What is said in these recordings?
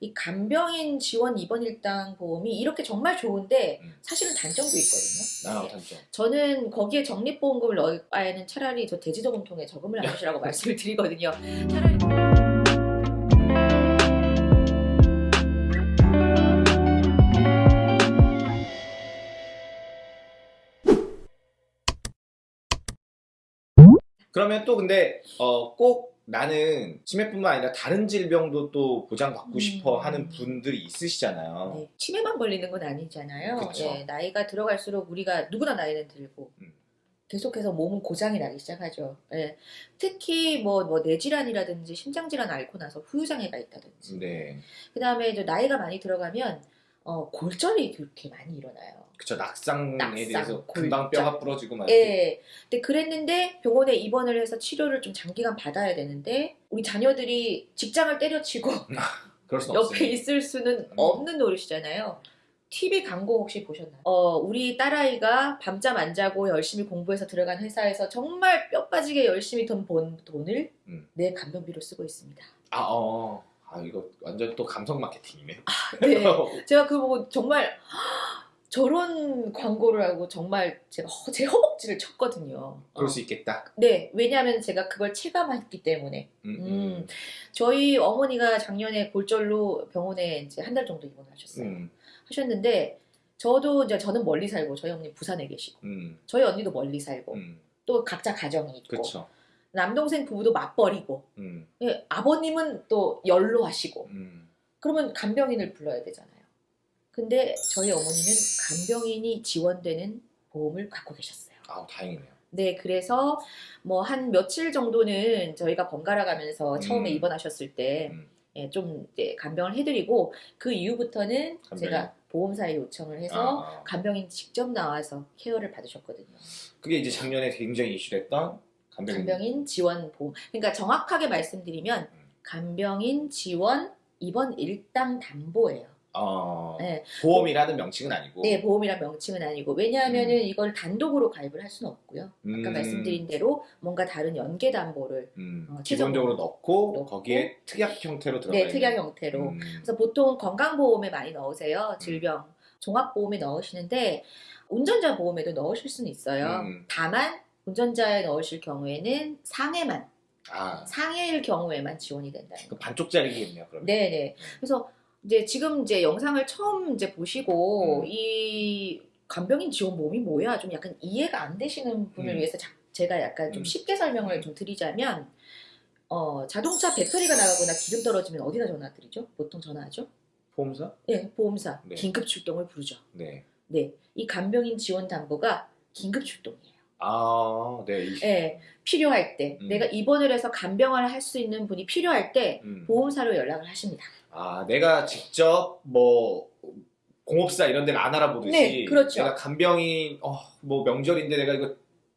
이 간병인 지원 입원 일당 보험이 이렇게 정말 좋은데 음. 사실은 단점도 있거든요. 아, 네. 단점. 저는 거기에 적립보험금을 넣을 바에는 차라리 저 대지저금통에 저금을 하시라고 말씀을 드리거든요. 차라리 그러면 또 근데 어, 꼭 나는 치매뿐만 아니라 다른 질병도 또 보장받고 음. 싶어 하는 분들이 있으시잖아요. 네, 치매만 걸리는 건 아니잖아요. 예, 나이가 들어갈수록 우리가 누구나 나이는 들고 음. 계속해서 몸은 고장이 나기 시작하죠. 예, 특히 뭐, 뭐 뇌질환이라든지 심장질환 앓고 나서 후유장애가 있다든지 네. 그 다음에 이제 나이가 많이 들어가면 어, 골절이 그렇게 많이 일어나요. 그쵸 낙상에 낙상, 대해서 골절. 금방 뼈가 부러지고 막 이렇게. 예. 근데 그랬는데 병원에 입원을 해서 치료를 좀 장기간 받아야 되는데 우리 자녀들이 직장을 때려치고 그럴 순 옆에 없어요. 있을 수는 음. 없는 노릇이잖아요. TV 광고 혹시 보셨나요? 어, 우리 딸아이가 밤잠 안 자고 열심히 공부해서 들어간 회사에서 정말 뼈 빠지게 열심히 돈 번 돈을 음. 내 간병비로 쓰고 있습니다. 아, 어. 아 이거 완전 또 감성 마케팅이네. 네. 제가 그거 보고 정말 저런 광고를 하고 정말 제가 허- 제 허벅지를 쳤거든요. 그럴 어. 수 있겠다. 네, 왜냐하면 제가 그걸 체감했기 때문에. 음, 음. 음. 저희 어머니가 작년에 골절로 병원에 이제 한 달 정도 입원하셨어요. 음, 하셨는데 저도 이제 저는 멀리 살고 저희 어머니 부산에 계시고 음, 저희 언니도 멀리 살고 음. 또 각자 가정이 있고 그쵸. 남동생 부부도 맞벌이고 음, 예, 아버님은 또 연로하시고 음. 그러면 간병인을 불러야 되잖아요. 근데 저희 어머니는 간병인이 지원되는 보험을 갖고 계셨어요. 아 다행이네요. 네, 그래서 뭐 한 며칠 정도는 저희가 번갈아 가면서 처음에 음. 입원하셨을 때 음. 예, 좀 이제 간병을 해드리고 그 이후부터는 간병인. 제가 보험사에 요청을 해서 아, 아. 간병인 직접 나와서 케어를 받으셨거든요. 그게 이제 작년에 굉장히 이슈됐던 간병인. 간병인 지원 보험. 그러니까 정확하게 말씀드리면 음. 간병인 지원 입원 일당 담보예요. 어, 네. 보험이라는 명칭은 아니고. 네, 보험이란 명칭은 아니고 왜냐하면은 음. 이걸 단독으로 가입을 할 수는 없고요. 아까 음, 말씀드린 대로 뭔가 다른 연계 담보를 음, 어, 기본적으로 넣고, 넣고. 거기에 특약 형태로 들어가 네. 특약 형태로. 음, 그래서 보통 건강보험에 많이 넣으세요. 질병, 종합보험에 넣으시는데 운전자 보험에도 넣으실 수는 있어요. 음. 다만 운전자에 넣으실 경우에는 상해만, 아, 상해일 경우에만 지원이 된다는 그. 반쪽짜리겠네요. 그러면. 네네. 그래서 이제 지금 이제 영상을 처음 이제 보시고 음. 이 간병인 지원보험이 뭐야 좀 약간 이해가 안 되시는 분을 음. 위해서 자- 제가 약간 좀 음. 쉽게 설명을 좀 드리자면 어, 자동차 배터리가 나가거나 기름 떨어지면 어디다 전화 드리죠? 보통 전화하죠? 보험사? 네, 보험사 네. 긴급 출동을 부르죠. 네. 네, 이 간병인 지원 담보가 긴급 출동이에요. 아, 네. 이- 네, 필요할 때 음. 내가 입원을 해서 간병을 할 수 있는 분이 필요할 때 음. 보험사로 연락을 하십니다. 아, 내가 직접 뭐 공업사 이런 데를 안 알아보듯이 네, 그렇죠. 내가 간병인 어, 뭐 명절인데 내가 이거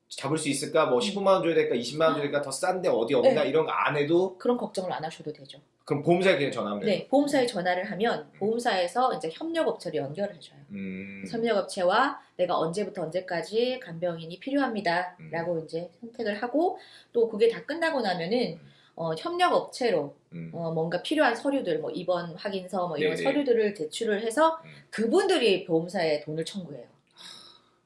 잡을 수 있을까? 뭐 15만 원 줘야 될까? 20만 원 줘야 될까? 더 싼데 어디 없나? 네. 이런 거 안 해도 그런 걱정을 안 하셔도 되죠. 그럼 보험사에 그냥 전화하면 돼요. 네, 보험사에 전화를 하면 보험사에서 이제 협력업체로 연결을 해줘요. 음. 협력업체와 내가 언제부터 언제까지 간병인이 필요합니다라고 음. 이제 선택을 하고 또 그게 다 끝나고 나면은 어, 협력업체로 음. 어, 뭔가 필요한 서류들 뭐 입원 확인서 뭐 이런 네네. 서류들을 제출을 해서 음. 그분들이 보험사에 돈을 청구해요.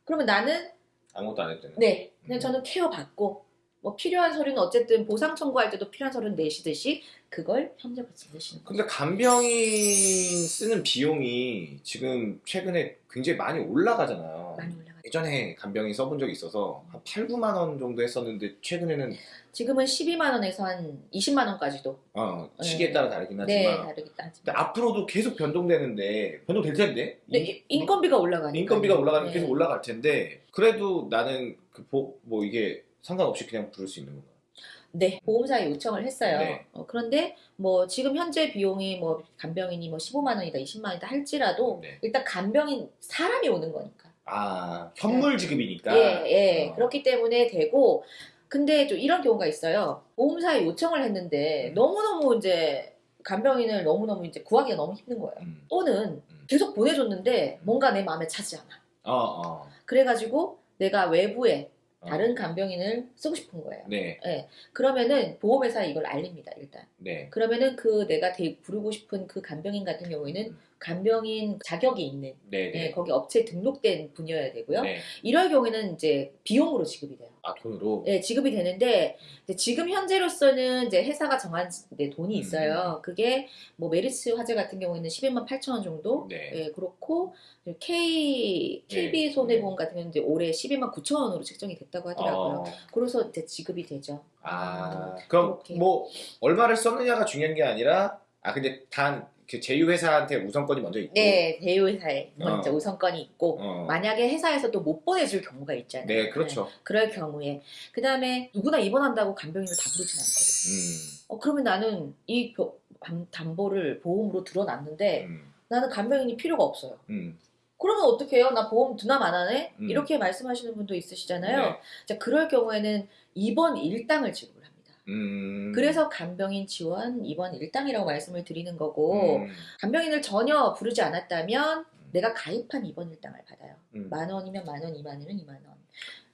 그러면 나는 아무것도 안 해도 되는. 네, 그냥 음. 저는 케어 받고 뭐 필요한 서류는 어쨌든 보상 청구할 때도 필요한 서류는 내시듯이 그걸 협력업체 내시는 거예요. 근데 간병인 쓰는 비용이 지금 최근에 굉장히 많이 올라가잖아요. 많이 올라가죠. 예전에 간병인 써본 적이 있어서 한 8, 9만 원 정도 했었는데 최근에는 지금은 12만 원에서 한 20만 원까지도 어, 시기에 네. 따라 다르긴 하지만 네 근데 하지만 앞으로도 계속 변동되는데 변동될 텐데 네, 인- 이- 인건비가 올라가니까 인건비가 올라가면 네. 계속 올라갈 텐데 그래도 나는 그 뭐 이게 상관없이 그냥 부를 수 있는 건가? 네 보험사에 요청을 했어요. 네. 어, 그런데 뭐 지금 현재 비용이 뭐 간병인이 뭐 15만 원이다 20만 원이다 할지라도 네. 일단 간병인 사람이 오는 거니까 아 현물 지급이니까. 예, 예. 어. 그렇기 때문에 되고, 근데 좀 이런 경우가 있어요. 보험사에 요청을 했는데, 음. 너무너무 이제, 간병인을 너무너무 이제 구하기가 너무 힘든 거예요. 음. 또는 음. 계속 보내줬는데, 뭔가 내 마음에 차지 않아. 어, 어. 그래가지고, 내가 외부에 어. 다른 간병인을 쓰고 싶은 거예요. 네, 그러면은 보험회사에 이걸 알립니다, 일단. 네. 그러면은 그 내가 대- 부르고 싶은 그 간병인 같은 경우에는 음. 간병인 자격이 있는 네, 네, 네. 거기 업체에 등록된 분이어야 되고요. 네. 이럴 경우에는 이제 비용으로 지급이 돼요. 아, 돈으로? 네, 지급이 되는데 지금 현재로서는 이제 회사가 정한 네, 돈이 있어요. 그게 뭐 메리츠 화재 같은 경우에는 11만 8천 원 정도. 네. 예, 그렇고 K KB 네. 손해보험 같은 경우는 이제 올해 12만 9천 원으로 책정이 됐다고 하더라고요. 어. 그래서 이제 지급이 되죠. 아, 음, 그럼 그렇게. 뭐 얼마를 썼느냐가 중요한 게 아니라 아 근데 단그 제휴 회사한테 우선권이 먼저 있고 네, 대우회사에 먼저 어. 우선권이 있고 어. 만약에 회사에서도 못 보내줄 경우가 있잖아요. 네, 그렇죠. 그럴 경우에 그 다음에 누구나 입원한다고 간병인을 다 부르진 않거든요. 음. 어, 그러면 나는 이 담- 담보를 보험으로 들어놨는데 음. 나는 간병인이 필요가 없어요. 음. 그러면 어떻게 해요? 나 보험 두남 안 하네? 음. 이렇게 말씀하시는 분도 있으시잖아요. 네. 자, 그럴 경우에는 입원 일당을 지급을. 음. 그래서 간병인 지원 입원 일당이라고 말씀을 드리는 거고 음. 간병인을 전혀 부르지 않았다면 내가 가입한 입원 일당을 받아요. 음. 만 원이면 만 원, 이만 원이면 이만 원.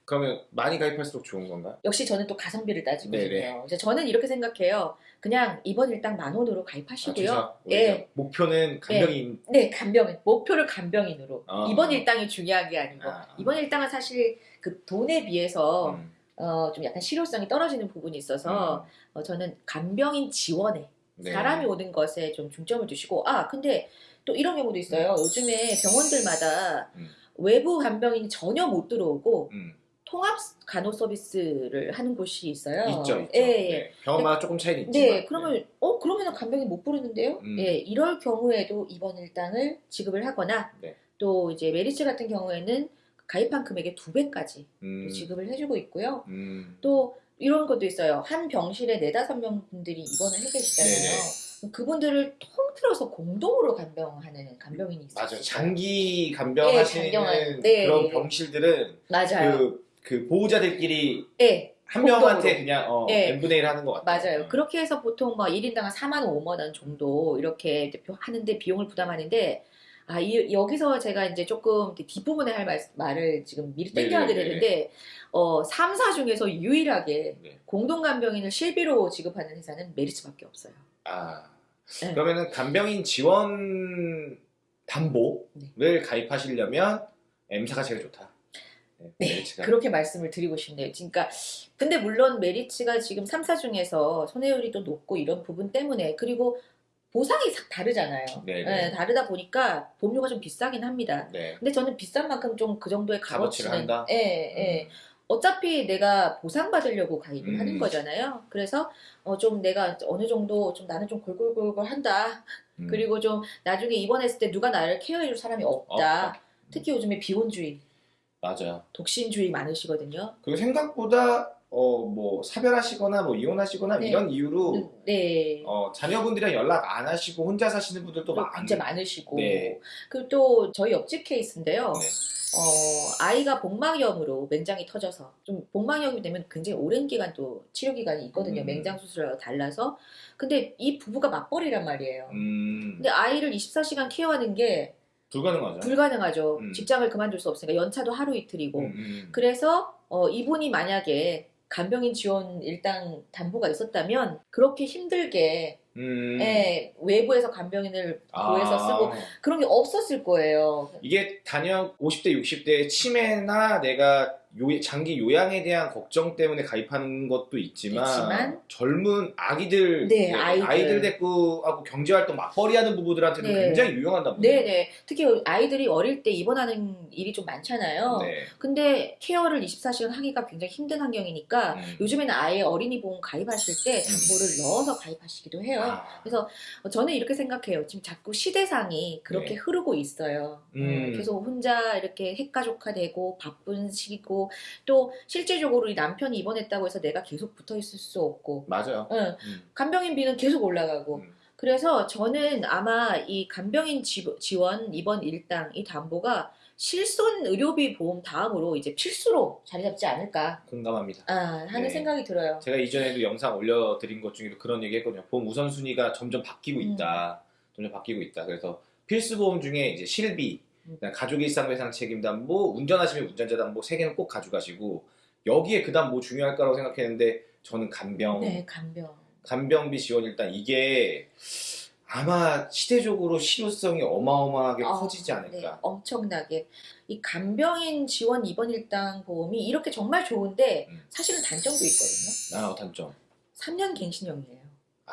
그러면 많이 가입할수록 좋은 건가? 역시 저는 또 가성비를. 네네. 그래서 저는 이렇게 생각해요. 그냥 입원 일당 만 원으로 가입하시고요. 아, 예. 목표는 간병인 네, 간병인. 목표를 간병인으로. 아. 입원 일당이 중요한 게 아니고. 아. 입원 일당은 사실 그 돈에 비해서 음. 어, 좀 약간 실효성이 떨어지는 부분이 있어서 어, 저는 간병인 지원에 네. 사람이 오는 것에 좀 중점을 두시고 아 근데 또 이런 경우도 있어요. 요즘에 병원들마다 음. 외부 간병인이 전혀 못 들어오고 음. 통합 간호 서비스를 하는 곳이 있어요. 있죠, 있죠. 예, 예. 네. 병원마다 조금 차이는 있지만. 네, 그러면 어 그러면은 간병인 못 부르는데요? 음. 예, 이럴 경우에도 입원 일당을 지급을 하거나 네. 또 이제 메리츠 같은 경우에는 가입한 금액의 두 배까지 음. 지급을 해주고 있고요. 음. 또 이런 것도 있어요. 한 병실에 네다섯 명 분들이 입원을 해 계시잖아요. 그분들을 통틀어서 공동으로 간병하는 간병인이 있어요. 맞아. 장기 네, 간병하시는 간병한- 네. 그런 병실들은 맞아요. 그, 그 보호자들끼리 네, 한. 명한테 그냥 어, 네. n분의 1 하는 것 같아요. 맞아요. 그렇게 해서 보통 막 1인당 한 4만 원, 5만 원 정도 이렇게 하는데 비용을 부담하는데 아, 이, 여기서 제가 이제 조금 뒷부분에 할 말, 말을 지금 미리 땡겨야 네네네. 되는데 어, 3사 중에서 유일하게 네. 공동간병인을 실비로 지급하는 회사는 메리츠밖에 없어요. 아. 네. 그러면은 간병인 지원 담보를 네. 가입하시려면 M사가 제일 좋다. 네. 네. 그렇게 말씀을 드리고 싶네요. 그러니까 근데 물론 메리츠가 지금 3사 중에서 손해율이 또 높고 이런 부분 때문에 그리고 보상이 싹 다르잖아요. 네네. 네, 다르다 보니까 보험료가 좀 비싸긴 합니다. 네. 근데 저는 비싼 만큼 좀 그 정도의 값어치를 값어치는 한다? 예, 예. 어차피 내가 보상받으려고 가입을 음. 하는 거잖아요. 그래서 어, 좀 내가 어느 정도 좀 나는 좀 골골골골 한다. 음. 그리고 좀 나중에 입원했을 때 누가 나를 케어해줄 사람이 없다. 없다. 특히 요즘에 비혼주의, 맞아요. 독신주의 많으시거든요. 그리고 생각보다 어 뭐 사별하시거나 뭐 이혼하시거나 네. 이런 이유로 네. 어 자녀분들이랑 연락 안 하시고 혼자 사시는 분들도 또 많. 굉장히 많으시고 네. 그리고 또 저희 옆집 케이스인데요. 네. 어, 아이가 복막염으로 맹장이 터져서 좀 복막염이 되면 굉장히 오랜 기간 또 치료 기간이 있거든요. 음. 맹장 수술하고 달라서. 근데 이 부부가 맞벌이란 말이에요. 음. 근데 아이를 24시간 케어하는 게 불가능하죠. 불가능하죠. 음. 직장을 그만둘 수 없으니까 연차도 하루 이틀이고. 음, 음. 그래서 어, 이분이 만약에 간병인 지원 일당 담보가 있었다면 그렇게 힘들게 음. 예, 외부에서 간병인을 아. 구해서 쓰고 그런 게 없었을 거예요. 이게 단연 50대, 60대 치매나 내가 요, 장기 요양에 대한 걱정 때문에 가입하는 것도 있지만, 있지만, 젊은 아기들, 네, 아이들. 데리고 하고 경제활동 맞벌이 하는 부부들한테는 네. 굉장히 유용한다 보네요. 네네. 특히 아이들이 어릴 때 입원하는 일이 좀 많잖아요. 네. 근데 케어를 24시간 하기가 굉장히 힘든 환경이니까 음. 요즘에는 아예 어린이 보험 가입하실 때 담보를 넣어서 가입하시기도 해요. 아. 그래서 저는 이렇게 생각해요. 지금 자꾸 시대상이 그렇게 네. 흐르고 있어요. 음. 어, 계속 혼자 이렇게 핵가족화되고 바쁜 시기고 또 실질적으로 이 남편이 입원했다고 해서 내가 계속 붙어 있을 수 없고 맞아요. 응, 음. 간병인 비는 계속 올라가고 음. 그래서 저는 아마 이 간병인 지, 지원 입원 일당 이 담보가 실손 의료비 보험 다음으로 이제 필수로 자리 잡지 않을까 공감합니다. 아, 하는 네. 생각이 들어요. 제가 이전에도 영상 올려드린 것 중에도 그런 얘기 했거든요. 보험 우선순위가 점점 바뀌고 음. 있다. 점점 바뀌고 있다. 그래서 필수 보험 중에 이제 실비, 음. 가족 일상 배상 책임 담보, 운전하시면 운전자 담보 세 개는 꼭 가져가시고 여기에 그다음 뭐 중요할 거라고 생각했는데 저는 간병 네, 간병. 간병비 지원 일단 이게 아마 시대적으로 실효성이 어마어마하게 아, 커지지 네, 않을까. 엄청나게. 이 간병인 지원 입원 일당 보험이 이렇게 정말 좋은데 음. 사실은 단점도 있거든요. 아 단점. 3년 갱신형이에요. 아,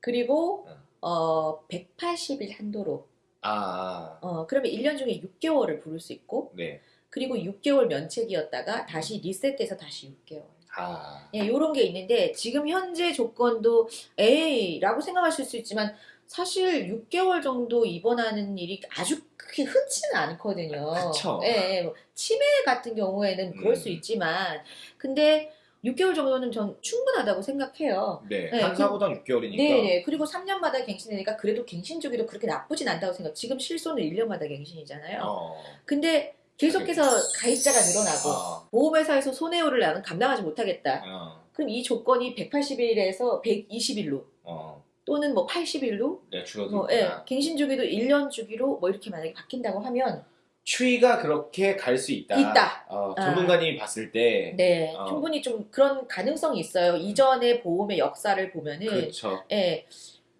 그리고 음. 어 180일 한도로. 아, 어 그러면 1년 중에 6개월을 부를 수 있고 네. 그리고 6개월 면책이었다가 다시 리셋돼서 다시 6개월. 아, 예, 요런 게 있는데 지금 현재 조건도 에이라고 생각하실 수 있지만 사실 6개월 정도 입원하는 일이 아주 그렇게 흔치는 않거든요. 그쵸. 예, 예, 뭐 치매 같은 경우에는 그럴 음. 수 있지만 근데 6개월 정도는 전 충분하다고 생각해요. 네. 네, 한 그- 사고당 6개월이니까. 네, 네. 그리고 3년마다 갱신되니까 그래도 갱신 주기도 그렇게 나쁘진 않다고 생각. 지금 실손은 1년마다 갱신이잖아요. 어. 근데 계속해서 가입자가 늘어나고 아, 보험회사에서 손해율을 나는 감당하지 못하겠다. 어, 그럼 이 조건이 180일에서 120일로 어. 또는 뭐 80일로 네, 줄어들구나. 뭐 예, 갱신 주기도 1년 주기로 뭐 이렇게 만약에 바뀐다고 하면 추이가 그렇게 갈 수 있다. 있다. 어, 아. 전문가님이 봤을 때. 네, 어. 충분히 좀 그런 가능성이 있어요. 이전의 보험의 역사를 보면은 그렇죠. 예,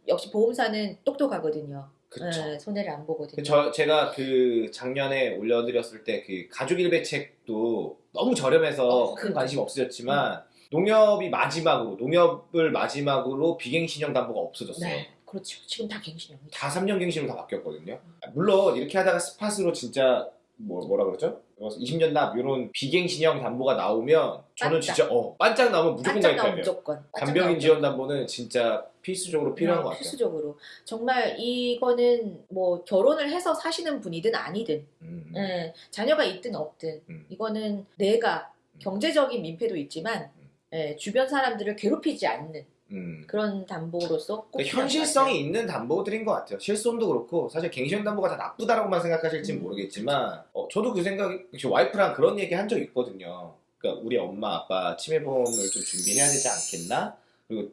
역시 보험사는 똑똑하거든요. 그렇죠. 예, 손해를 안 보거든요. 저 제가 그 작년에 올려드렸을 때 그 가족 일배책도 너무 저렴해서 어, 큰 그- 관심 없으셨지만 농협이 마지막으로 농협을 마지막으로 비갱신형 담보가 없어졌어요. 네, 그렇죠. 지금 다 갱신형이죠. 다 3년 갱신으로 다 바뀌었거든요. 물론 이렇게 하다가 스팟으로 진짜 뭐 뭐라 그러죠? 20년 납 이런 비갱신형 담보가 나오면 저는 반짝. 진짜 어 반짝 나오면 무조건 가입해야 돼요. 간병인 지원 담보는 진짜 필수적으로 필요한 어, 것 같아요. 필수적으로 정말 이거는 뭐 결혼을 해서 사시는 분이든 아니든 음, 예, 자녀가 있든 없든 음. 이거는 내가 경제적인 민폐도 있지만 음. 예, 주변 사람들을 괴롭히지 않는 음. 그런 담보로서 꼭 그러니까 현실성이. 있는 담보들인 것 같아요. 실손도 그렇고 사실 갱신 담보가 다 나쁘다라고만 생각하실지 는 음. 모르겠지만 어, 저도 그 생각이 저 와이프랑 그런 얘기 한 적 있거든요. 그러니까 우리 엄마 아빠 치매 보험을 좀 준비해야 되지 않겠나? 그리고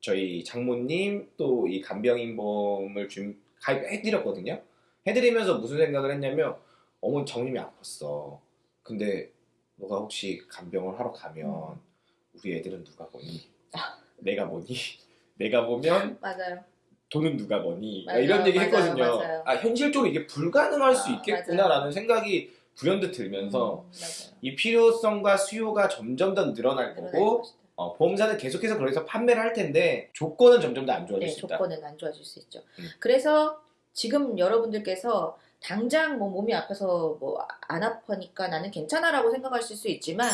저희 장모님 또 이 간병인 보험을 준 가입해드렸거든요. 해드리면서 무슨 생각을 했냐면 어머니 정님이 아팠어. 근데 너가 혹시 간병을 하러 가면 우리 애들은 누가 보니? 아. 내가 보니? 내가 보면 맞아요. 돈은 누가 버니? 맞아요, 이런 얘기 맞아요, 했거든요. 맞아요. 아 현실적으로 이게 불가능할 수 아, 있겠구나라는 생각이 불현듯 들면서 음. 이 필요성과 수요가 점점 더 늘어날 거고. 어, 보험사는 계속해서 그래서 판매를 할 텐데 조건은 점점 더 안 좋아질 네, 수 있다. 조건은 안 좋아질 수 있죠. 음. 그래서 지금 여러분들께서 당장 뭐 몸이 아파서 뭐 안 아파니까 나는 괜찮아라고 생각하실 수 있지만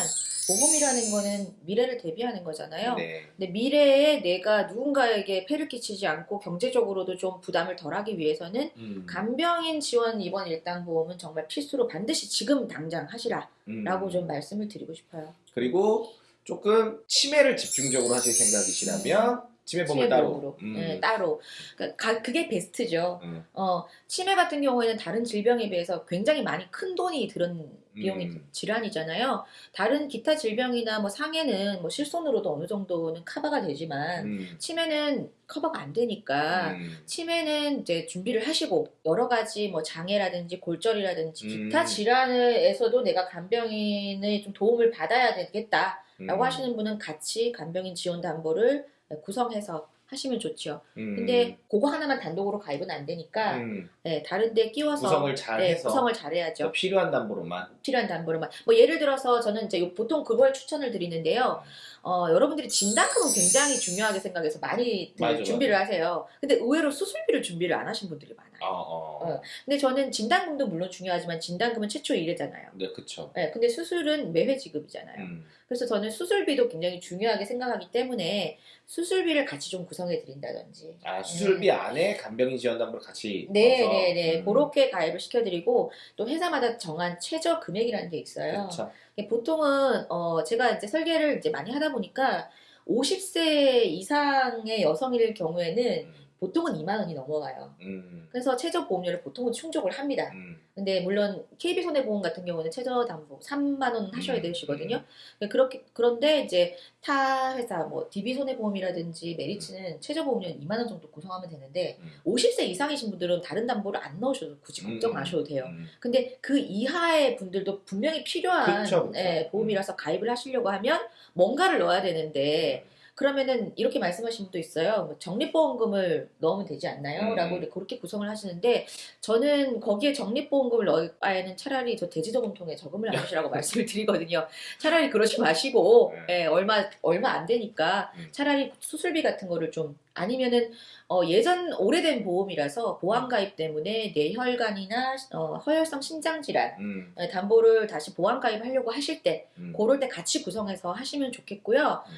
보험이라는 거는 미래를 대비하는 거잖아요. 네. 근데 미래에 내가 누군가에게 폐를 끼치지 않고 경제적으로도 좀 부담을 덜하기 위해서는 음. 간병인 지원 입원 일당 보험은 정말 필수로 반드시 지금 당장 하시라라고 음. 좀 말씀을 드리고 싶어요. 그리고 조금 치매를 집중적으로 하실 생각이시라면 치매보험을 따로. 음. 네, 따로. 그러니까 가- 그게 베스트죠. 음. 어, 치매 같은 경우에는 다른 질병에 비해서 굉장히 많이 큰 돈이 드는 비용이 음. 질환이잖아요. 다른 기타 질병이나 뭐 상해는 뭐 실손으로도 어느 정도는 커버가 되지만 음. 치매는 커버가 안 되니까 음. 치매는 이제 준비를 하시고 여러 가지 뭐 장애라든지 골절이라든지 기타 음. 질환에서도 내가 간병인의 좀 도움을 받아야 되겠다라고 음. 하시는 분은 같이 간병인 지원 담보를 구성해서 하시면 좋죠. 음. 근데 그거 하나만 단독으로 가입은 안 되니까 음. 네, 다른데 끼워서 구성을 잘 네, 해서 구성을 잘해야죠. 필요한 담보로만. 필요한 담보로만. 뭐 예를 들어서 저는 이제 요- 보통 그걸 추천을 드리는데요. 어, 여러분들이 진단금은 굉장히 중요하게 생각해서 많이 그 맞아, 준비를 하세요. 근데 의외로 수술비를 준비를 안 하신 분들이 많아요. 어, 어. 어. 근데 저는 진단금도 물론 중요하지만 진단금은 최초 1회잖아요. 네, 그쵸. 네, 근데 수술은 매회 지급이잖아요. 음. 그래서 저는 수술비도 굉장히 중요하게 생각하기 때문에 수술비를 같이 좀 구성해 드린다든지. 아, 수술비 안에 간병인 지원 담보를 같이 네, 넣어서? 네, 네. 음. 그렇게 가입을 시켜드리고 또 회사마다 정한 최저 금액이라는 게 있어요. 그쵸. 이게 보통은 어 제가 이제 설계를 이제 많이 하다 보니까 50세 이상의 여성일 경우에는 음. 보통은 2만 원이 넘어가요. 음. 그래서 최저 보험료를 보통은 충족을 합니다. 음. 근데 물론 KB 손해보험 같은 경우는 최저 담보 3만 원 하셔야 음, 되시거든요. 그렇게 그런데 이제 타 회사 뭐 DB 손해보험이라든지 메리츠는 최저 보험료는 2만 원 정도 구성하면 되는데 음. 50세 이상이신 분들은 다른 담보를 안 넣으셔도 굳이 걱정 음, 안 하셔도 돼요. 음. 근데 그 이하의 분들도 분명히 필요한 그쵸, 그쵸. 예, 보험이라서 가입을 하시려고 하면 뭔가를 넣어야 되는데 그러면은 이렇게 말씀하신 분도 있어요. 뭐 적립보험금을 넣으면 되지 않나요? 음. 라고 그렇게 구성을 하시는데 저는 거기에 적립보험금을 넣을 바에는 차라리 저 대지저금통에 저금을 하시라고 말씀을 드리거든요. 차라리 그러지 마시고 네. 예, 얼마 얼마 안 되니까 음. 차라리 수술비 같은 거를 좀 아니면은 어, 예전 오래된 보험이라서 보험 가입 때문에 뇌혈관이나 어, 허혈성 심장 질환 음. 예, 담보를 다시 보험 가입하려고 하실 때 음. 그럴 때 같이 구성해서 하시면 좋겠고요. 음.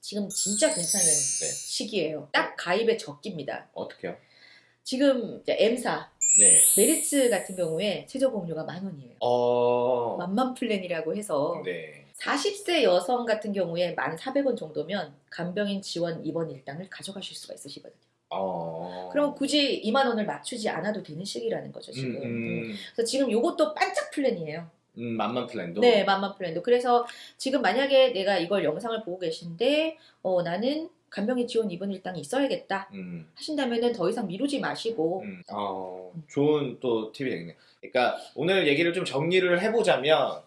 지금 진짜 괜찮은 네. 시기예요. 딱 가입의 적기입니다. 어떻게요? 지금 M사 네. 메리츠 같은 경우에 최저 보험료가 만 원이에요. 어. 만만 플랜이라고 해서 네. 40세 여성 같은 경우에 만 400원 정도면 간병인 지원 입원 일당을 가져가실 수가 있으시거든요. 어. 그럼 굳이 2만 원을 맞추지 않아도 되는 시기라는 거죠 지금. 음, 음, 그래서 지금 요것도 반짝 플랜이에요. 음, 만만 플랜도. 네, 만만 플랜도. 그래서 지금 만약에 내가 이걸 영상을 보고 계신데 어, 나는 간병인 지원 입원 일당이 있어야겠다 음. 하신다면은 더 이상 미루지 마시고 음, 어, 좋은 또 팁이 되겠네요. 그러니까 오늘 얘기를 좀 정리를 해보자면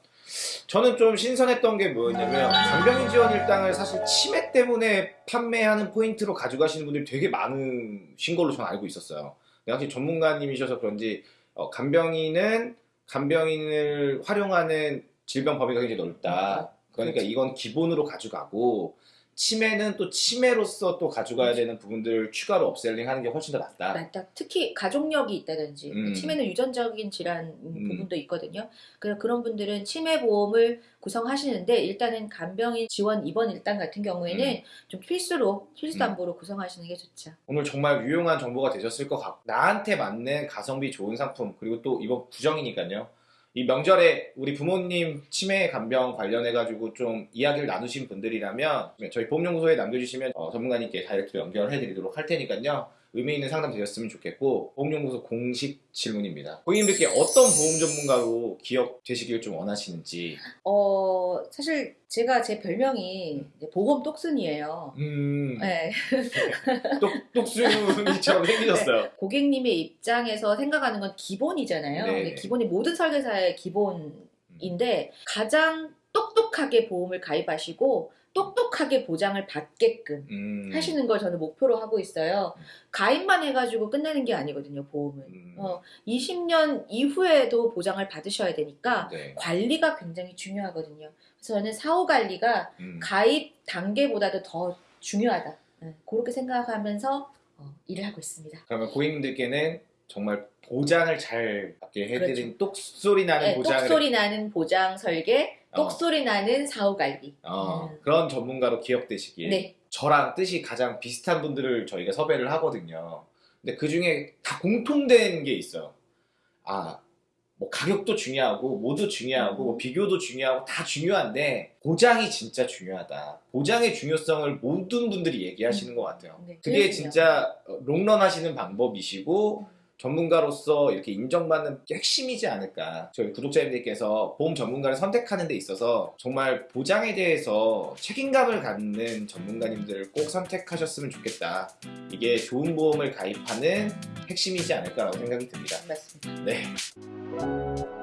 저는 좀 신선했던 게 뭐였냐면 간병인 지원 일당을 사실 치매 때문에 판매하는 포인트로 가져가시는 분들이 되게 많으신 걸로 저는 알고 있었어요. 확실히 전문가님이셔서 그런지 어, 간병인은 간병인을 활용하는 질병 범위가 굉장히 넓다. 그러니까. 이건 기본으로 가져가고 치매는 또 치매로서 또 가져가야 되는 부분들을 추가로 업셀링 하는 게 훨씬 더 낫다. 맞다. 특히 가족력이 있다든지 음. 치매는 유전적인 질환 음, 음. 부분도 있거든요. 그래서 그런 분들은 치매 보험을 구성하시는데 일단은 간병인 지원 입원 일당 같은 경우에는 음. 좀 필수로 필수 담보로 구성하시는 게 좋죠. 오늘 정말 유용한 정보가 되셨을 것 같고 나한테 맞는 가성비 좋은 상품 그리고 또 이번 부정이니까요. 이 명절에 우리 부모님 치매 간병 관련해 가지고 좀 이야기를 나누신 분들이라면 저희 보험연구소에 남겨주시면 어, 전문가님께 다이렉트로 연결해 드리도록 할 테니까요. 의미 있는 상담 되셨으면 좋겠고 보험연구소 공식 질문입니다. 고객님들께 어떤 보험 전문가로 기억되시길 좀 원하시는지 어 사실 제가 제 별명이 보험 똑순이에요. 음 네. 똑, 똑순이처럼 생기셨어요. 고객님의 입장에서 생각하는 건 기본이잖아요. 네. 기본이 모든 설계사의 기본인데 가장 똑똑하게 보험을 가입하시고 똑똑하게 보장을 받게끔 음. 하시는 걸 저는 목표로 하고 있어요. 가입만 해가지고 끝나는 게 아니거든요, 보험은. 음. 어, 20년 이후에도 보장을 받으셔야 되니까 네. 관리가 굉장히 중요하거든요. 그래서 저는 사후 관리가 음. 가입 단계보다도 더 중요하다. 네, 그렇게 생각하면서 어, 일을 하고 있습니다. 그러면 고객님들께는 정말 보장을 잘 받게 해드린 똑소리 나는 네, 보장을 똑소리 나는 보장 설계, 어. 똑소리 나는 사후 관리. 어, 음. 그런 전문가로 기억되시길 네, 저랑 뜻이 가장 비슷한 분들을 저희가 섭외를 하거든요. 근데 그 중에 다 공통된 게 있어요. 아, 뭐 가격도 중요하고 뭐도 중요하고 뭐 비교도 중요하고 다 중요한데 보장이 진짜 중요하다. 보장의 중요성을 모든 분들이 얘기하시는 것 같아요. 네, 그게 진짜 어, 롱런 하시는 방법이시고 전문가로서 이렇게 인정받는 게 핵심이지 않을까. 저희 구독자님들께서 보험 전문가를 선택하는 데 있어서 정말 보장에 대해서 책임감을 갖는 전문가님들을 꼭 선택하셨으면 좋겠다. 이게 좋은 보험을 가입하는 핵심이지 않을까라고 생각이 듭니다. 맞습니다. 네.